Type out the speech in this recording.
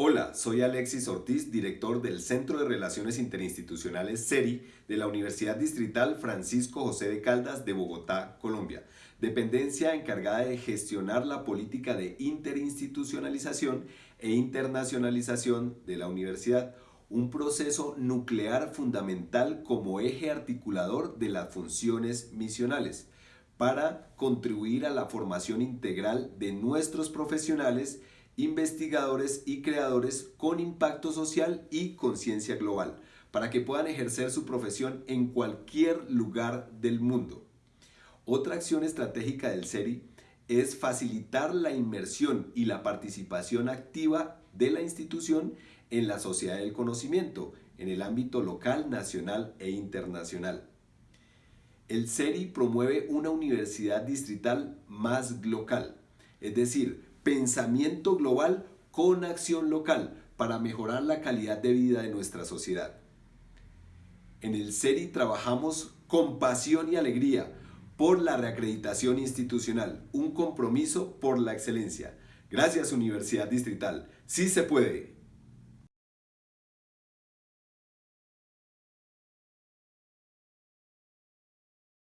Hola, soy Alexis Ortiz, director del Centro de Relaciones Interinstitucionales CERI de la Universidad Distrital Francisco José de Caldas de Bogotá, Colombia, dependencia encargada de gestionar la política de interinstitucionalización e internacionalización de la universidad, un proceso nuclear fundamental como eje articulador de las funciones misionales para contribuir a la formación integral de nuestros profesionales investigadores y creadores con impacto social y conciencia global, para que puedan ejercer su profesión en cualquier lugar del mundo. Otra acción estratégica del CERI es facilitar la inmersión y la participación activa de la institución en la sociedad del conocimiento, en el ámbito local, nacional e internacional. El CERI promueve una universidad distrital más local, es decir, pensamiento global con acción local para mejorar la calidad de vida de nuestra sociedad. En el CERI trabajamos con pasión y alegría por la reacreditación institucional, un compromiso por la excelencia. Gracias Universidad Distrital. Sí se puede.